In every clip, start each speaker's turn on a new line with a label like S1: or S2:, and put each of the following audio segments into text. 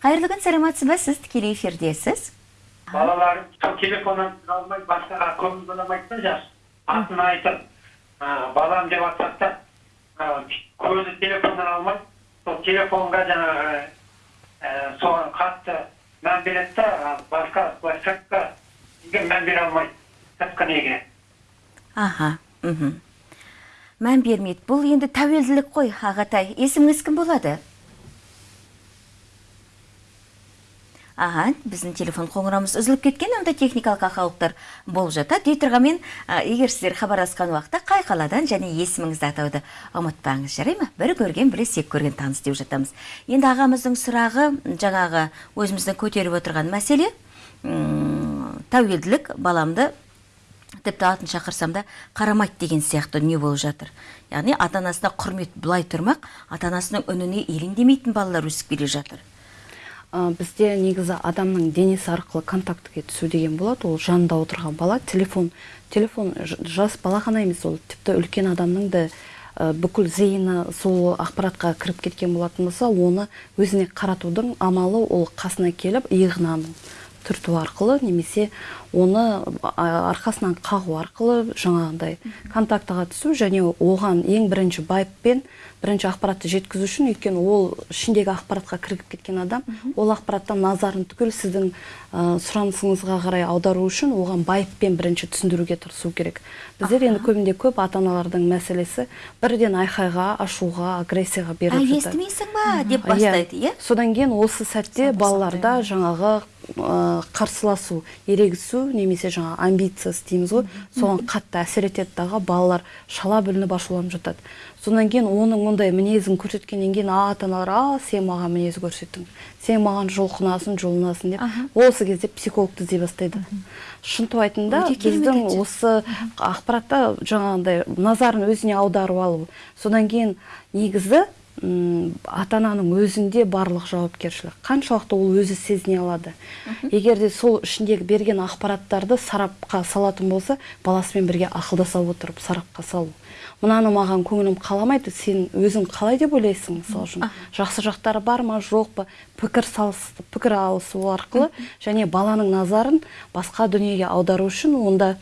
S1: қайырлы күн саламатсыз ба сіз тікелей эфирдесіз
S2: балаларым сол телефонын алмай басқаға көңіл алмайды да жас атын айтып балам деп атсақ та көзі телефоннан алмай сол телефонға жаңағы соған қатты мән береді да басқа площадка мән бере алмайды сыртқы неге
S1: аха мхм мән бермейді бұл енді тәуелділік қой ағатай есіміңіз кім болады аха біздің телефон қоңырауымыз үзіліп кеткен онда техникалық ақаулықтар болып жатады дей тұрғанмен егер сіздер хабарласқан уақытта қай қаладан және есіміңізді атауды ұмытпаңыз. Жарай ма? Бір көрген біле сек көрген таныс деп жатамыз. Енді ағамыздың сұрағы жаңағы өзіміздің көтеріп отырған мәселе. Тәуелділік баламды тіпті атын шақырсам да қарамайды деген сияқты дүние болып жатыр. Яғни ата анасына құрмет былай тұрмақ ата анасының үніне елеңдемейтін балалар өсіп келе жатыр.
S3: Ә, бізде негізі адамның денесі арқылы контактіге түсу деген болады. Ол жанында отырған бала телефон телефон жас бала ғана емес ол тіпті үлкен адамның да ә, бүкіл зейіні сол ақпаратқа кіріп кеткен болатын болса оны өзіне қаратудың амалы ол қасына келіп иығынан түрту арқылы немесе оны арқасынан қағу арқылы жаңағындай контактыға түсу және оған ең бірінші байыппен бірінші ақпаратты жеткізу үшін өйткені ол ішіндегі ақпаратқа кірігіп кеткен адам ол ақпараттан назарын түгел сіздің ә, сұранысыңызға қарай аудару үшін оған байыппен бірінші түсіндіруге тырысу керек. Біздер енді көбінде көп ата аналардың мәселесі бірден айқайға ашуға агрессияға беріп жатады.
S1: естімейсің ба? Деп
S3: Иә.
S1: бастайды иә?
S3: Содан кейін осы сәтте балаларда жаңағы қарсыласу ерегісу немесе жаңа амбициясы дейміз ғой. Соған қатты әсер етеді дағы балалар шала бүлініп ашуланып жатады. Содан кейін оның ондай мінезін көрсеткеннен кейін ата аналар а сен маған мінез көрсеттің сен маған жұлқынасың жұлынасың деп осы кезде психологты іздей бастайды. Шынтуайтында біздің осы ақпаратта жаңағындай назарын өзіне аударып алу. Содан кейін негізі ата ананың өзінде барлық жауапкершілік. Қаншалықты ол өзі сезіне алады. Егер де сол ішіндегі берген ақпараттарды сарапқа салатын болса баласымен бірге ақылдаса отырып сарапқа салу. Мынаны маған көңілім қаламайды сен өзің қалай деп ойлайсың мысалы үшін? Жақсы жақтары бар ма жоқ па? Пікір салыс пікір алысу арқылы және баланың назарын басқа дүниеге аудару үшін онда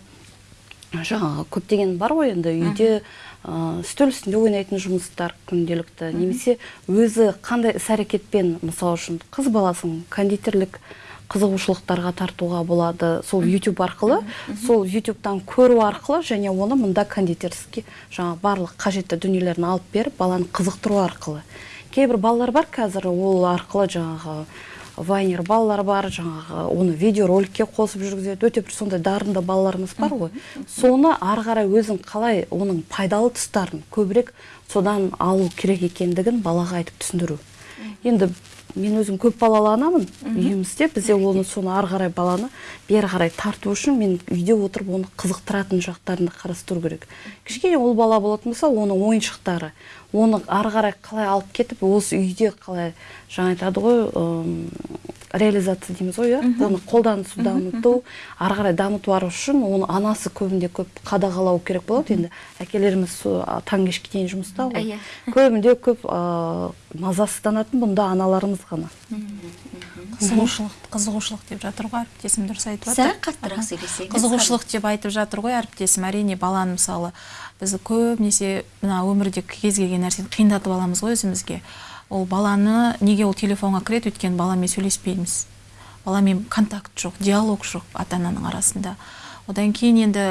S3: жаңағы көптеген бар ғой енді үйде ә, үстел үстінде ойнайтын жұмыстар күнделікті. Немесе өзі қандай іс әрекетпен мысалы үшін қыз баласын кондитерлік қызығушылықтарға тартуға болады. Сол YouTube арқылы. Сол ютубтан көру арқылы және оны мында кондитерский жаңағы барлық қажетті дүниелерін алып беріп баланы қызықтыру арқылы. Кейбір балалар бар қазір ол арқылы жаңағы вайнер балалар бар жаңағы оны видеороликке қосып жүргізеді. Өте бір сондай дарынды балаларымыз бар ғой. Соны ары қарай өзің қалай оның пайдалы тұстарын көбірек содан алу керек екендігін балаға айтып түсіндіру. Енді мен өзім көп балалы анамын үйімізде. Бізде оны соны ары қарай баланы бері қарай тарту үшін мен үйде отырып оны қызықтыратын жақтарын да қарастыру керек. Кішкене ұл бала болатын болса оның ойыншықтары оны ары қарай қалай алып кетіп осы үйде қалай жаңа айтады ғой реализация дейміз ғой иә? Оны қолданысу дамыту ары қарай дамыту үшін оны анасы көбінде көп қадағалау керек болады. Енді әкелеріміз таң кешке дейін жұмыста ғой.
S1: Иә.
S3: көбінде көп ә, мазасызданатын бұнда аналарымыз ғана.
S4: Қызығушылық қызығушылық деп жатыр ғой әріптесім дұрыс айтып
S1: сәл
S4: жатыр
S1: қаттырақ сөйлесеңіз
S4: қызығушылық деп айтып жатыр ғой әріптесім. Әрине баланы мысалы біз көбінесе мына өмірде кез келген нәрсені қиындатып аламыз ғой өзімізге. Ол баланы неге ол телефонға кіреді өйткені баламен сөйлеспейміз. Баламен контакт жоқ диалог жоқ ата ананың арасында. Одан кейін енді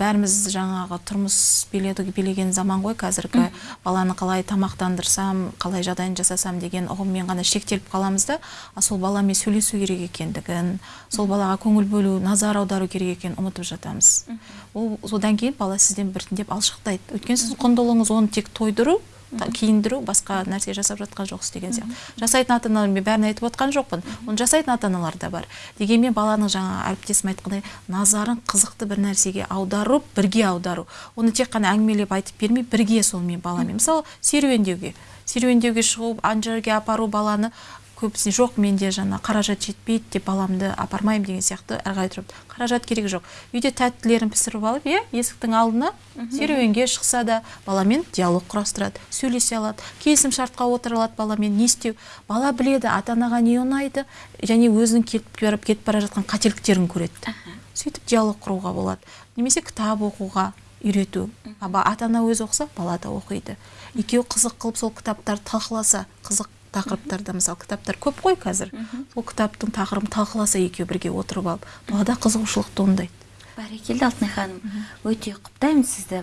S4: бәріміз жаңағы тұрмыс биледі билеген заман ғой қазіргі. Баланы қалай тамақтандырсам қалай жағдайын жасасам деген ұғыммен ғана шектеліп қаламыз да. Сол баламен сөйлесу керек екендігін сол балаға көңіл бөлу назар аудару керек екенін ұмытып жатамыз. Ол содан кейін бала сізден біртіндеп алшақтайды өйткені сіздің құндылығыңыз оны тек тойдыру киіндіру басқа нәрсе жасап жатқан жоқсыз деген сияқты. Жасайтын ата аналар мен бәрін айтып отқан жоқпын. Оны жасайтын ата аналар да бар. Дегенмен баланың жаңа әріптесім айтқандай назарын қызықты бір нәрсеге аударып бірге аудару. Оны тек қана әңгімелеп айтып бермей бірге сонымен баламен мысалы серуендеуге. Серуендеуге шығу ана жерге апару баланы көбісіне жоқ менде жаңа қаражат жетпейді деп баламды апармаймын деген сияқты әрі қарай тұрып қаражат керек жоқ. Үйде тәттілерін пісіріп алып иә есіктің алдына серуенге шықса да баламен диалог құрастырады сөйлесе алады келісім шартқа отыра алады баламен не істеу. Бала біледі ата анаға не ұнайды және өзінің кетіп барып кетіп бара жатқан қателіктерін көреді. Сөйтіп диалог құруға болады. Немесе кітап оқуға үйрету. Ата ана өзі оқыса бала да оқиды. Екеуі қызық қылып сол кітаптарды талқыласа қызық тақырыптарда мысалы кітаптар көп қой қазір. Сол кітаптың тақырыбын талқыласа екеуі бірге отырып алып балада қызығушылық туындайды.
S1: Бәрекелді алтынай ханым. Өте құптаймын сізді.